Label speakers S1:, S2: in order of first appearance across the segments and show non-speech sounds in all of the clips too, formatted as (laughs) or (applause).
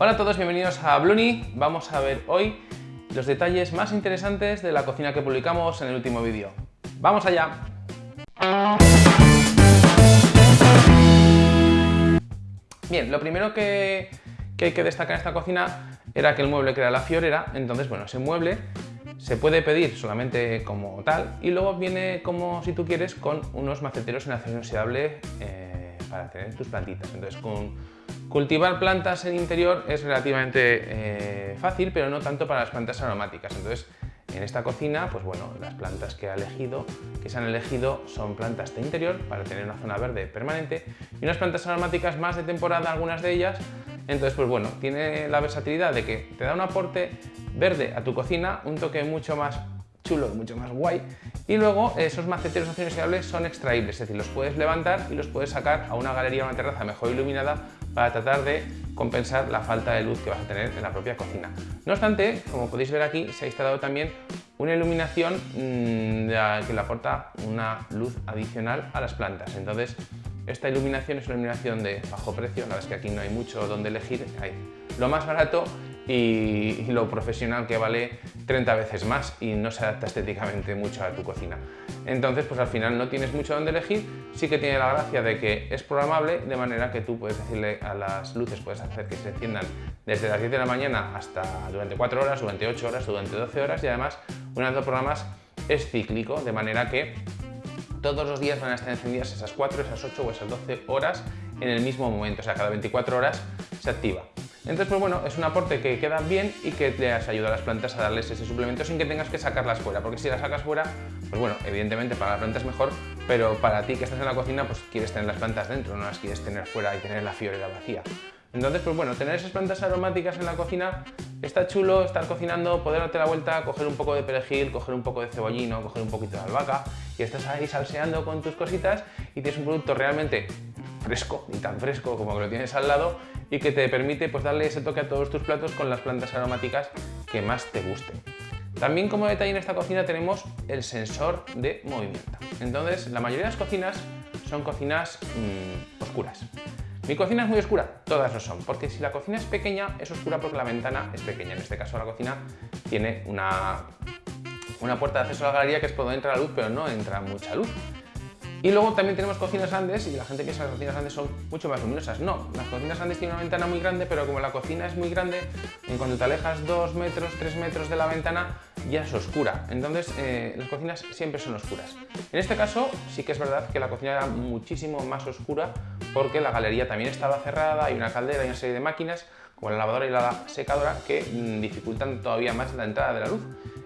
S1: Hola a todos, bienvenidos a Bluni. Vamos a ver hoy los detalles más interesantes de la cocina que publicamos en el último vídeo. ¡Vamos allá! Bien, lo primero que, hay que destacar en esta cocina era que el mueble que era la fiorera, entonces bueno, ese mueble se puede pedir solamente como tal y luego viene como si tú quieres con unos maceteros en acero inoxidable eh, para tener tus plantitas. Entonces con cultivar plantas en interior es relativamente eh, fácil, pero no tanto para las plantas aromáticas. Entonces en esta cocina, pues bueno, las plantas que, ha elegido, que se han elegido son plantas de interior para tener una zona verde permanente y unas plantas aromáticas más de temporada, algunas de ellas. Entonces, pues bueno, tiene la versatilidad de que te da un aporte verde a tu cocina, un toque mucho más chulo, mucho más guay. Y luego esos maceteros inoxidables son extraíbles, es decir, los puedes levantar y los puedes sacar a una galería o una terraza mejor iluminada para tratar de compensar la falta de luz que vas a tener en la propia cocina. No obstante, como podéis ver aquí, se ha instalado también una iluminación mmm, que le aporta una luz adicional a las plantas. Entonces, esta iluminación es una iluminación de bajo precio, la verdad es que aquí no hay mucho donde elegir, hay lo más barato y, lo profesional que vale 30 veces más y no se adapta estéticamente mucho a tu cocina. Entonces, pues al final no tienes mucho donde elegir, sí que tiene la gracia de que es programable, de manera que tú puedes decirle a las luces, puedes hacer que se enciendan desde las 10 de la mañana hasta durante 4 horas, durante 8 horas, durante 12 horas y además uno de los programas es cíclico, de manera que todos los días van a estar encendidas esas 4, esas 8 o esas 12 horas en el mismo momento, o sea, cada 24 horas se activa. Entonces, pues bueno, es un aporte que queda bien y que te ayuda a las plantas a darles ese suplemento sin que tengas que sacarlas fuera, porque si las sacas fuera, pues bueno, evidentemente para la planta es mejor, pero para ti que estás en la cocina, pues quieres tener las plantas dentro, no las quieres tener fuera y tener la fiorera vacía. Entonces, pues bueno, tener esas plantas aromáticas en la cocina está chulo, estar cocinando, poder darte la vuelta, coger un poco de perejil, coger un poco de cebollino, coger un poquito de albahaca y estás ahí salseando con tus cositas y tienes un producto realmente fresco, y tan fresco como que lo tienes al lado y que te permite pues, darle ese toque a todos tus platos con las plantas aromáticas que más te gusten. También como detalle en esta cocina tenemos el sensor de movimiento. Entonces, la mayoría de las cocinas son cocinas mmm, oscuras. ¿Mi cocina es muy oscura? Todas lo son, porque si la cocina es pequeña, es oscura porque la ventana es pequeña. En este caso la cocina tiene una, una puerta de acceso a la galería que es por donde entra la luz, pero no entra mucha luz. Y luego también tenemos cocinas grandes y la gente piensa que las cocinas grandes son mucho más luminosas. No, las cocinas grandes tienen una ventana muy grande, pero como la cocina es muy grande, en cuanto te alejas 2 metros, 3 metros de la ventana, ya es oscura. Entonces, eh, las cocinas siempre son oscuras. En este caso, sí que es verdad que la cocina era muchísimo más oscura porque la galería también estaba cerrada, hay una caldera, y una serie de máquinas, como la lavadora y la secadora, que mm, dificultan todavía más la entrada de la luz.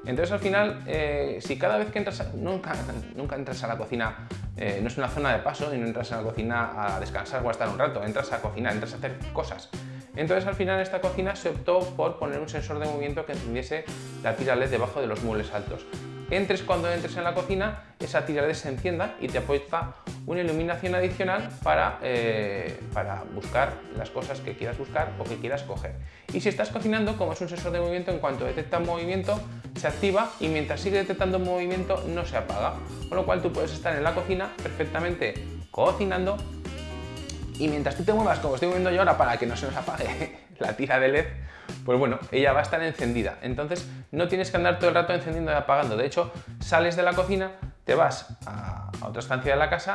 S1: Entonces al final, eh, si cada vez que entras, nunca, nunca entras a la cocina, eh, no es una zona de paso y no entras a la cocina a descansar o a estar un rato, entras a cocinar, entras a hacer cosas. Entonces al final en esta cocina se optó por poner un sensor de movimiento que encendiese la tira LED debajo de los muebles altos entres cuando entres en la cocina, esa tira LED se encienda y te aporta una iluminación adicional para, eh, para buscar las cosas que quieras buscar o que quieras coger. Y si estás cocinando, como es un sensor de movimiento, en cuanto detecta movimiento, se activa y mientras sigue detectando movimiento no se apaga. Con lo cual tú puedes estar en la cocina perfectamente cocinando y mientras tú te muevas como estoy moviendo yo ahora para que no se nos apague (laughs) la tira de LED, pues bueno, ella va a estar encendida. Entonces no tienes que andar todo el rato encendiendo y apagando. De hecho, sales de la cocina, te vas a, otra estancia de la casa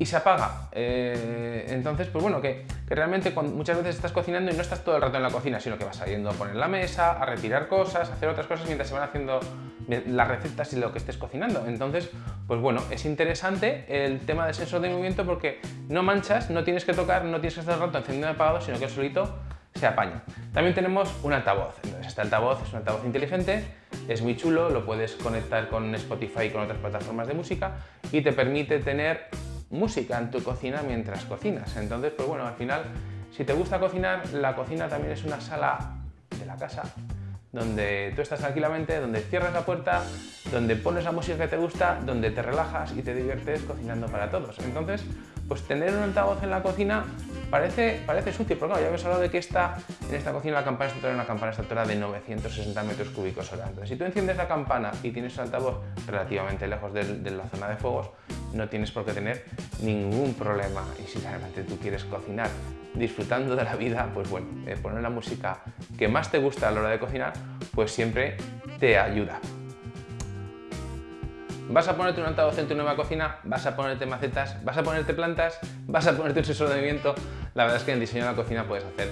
S1: y se apaga. Eh, entonces, pues bueno, que, realmente muchas veces estás cocinando y no estás todo el rato en la cocina, sino que vas saliendo a poner la mesa, a retirar cosas, a hacer otras cosas mientras se van haciendo las recetas y lo que estés cocinando. Entonces, pues bueno, es interesante el tema del sensor de movimiento porque no manchas, no tienes que tocar, no tienes que estar rato encendiendo y apagado, sino que solito se apaña. También tenemos un altavoz. Este altavoz es un altavoz inteligente, es muy chulo, lo puedes conectar con Spotify y con otras plataformas de música y te permite tener música en tu cocina mientras cocinas. Entonces, pues bueno, al final, si te gusta cocinar, la cocina también es una sala de la casa donde tú estás tranquilamente, donde cierras la puerta, donde pones la música que te gusta, donde te relajas y te diviertes cocinando para todos. Entonces, pues tener un altavoz en la cocina parece, parece sucio, pero claro, ya habéis hablado de que esta, en esta cocina la campana extractora es una campana extractora de 960 metros cúbicos hora. Entonces, si tú enciendes la campana y tienes un altavoz relativamente lejos de, la zona de fuegos, no tienes por qué tener ningún problema. Y si realmente tú quieres cocinar disfrutando de la vida, pues bueno, eh, poner la música que más te gusta a la hora de cocinar, pues siempre te ayuda. ¿Vas a ponerte un altavoz en tu nueva cocina? ¿Vas a ponerte macetas? ¿Vas a ponerte plantas? ¿Vas a ponerte un sensor de movimiento? La verdad es que en el diseño de la cocina puedes hacer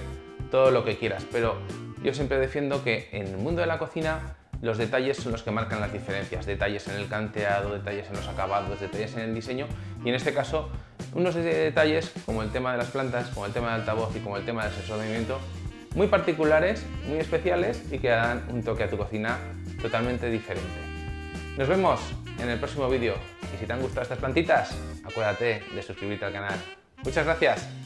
S1: todo lo que quieras, pero yo siempre defiendo que en el mundo de la cocina los detalles son los que marcan las diferencias, detalles en el canteado, detalles en los acabados, detalles en el diseño y en este caso unos detalles como el tema de las plantas, como el tema del altavoz y como el tema del sensor de movimiento muy particulares, muy especiales y que dan un toque a tu cocina totalmente diferente. Nos vemos en el próximo vídeo y si te han gustado estas plantitas, acuérdate de suscribirte al canal. Muchas gracias.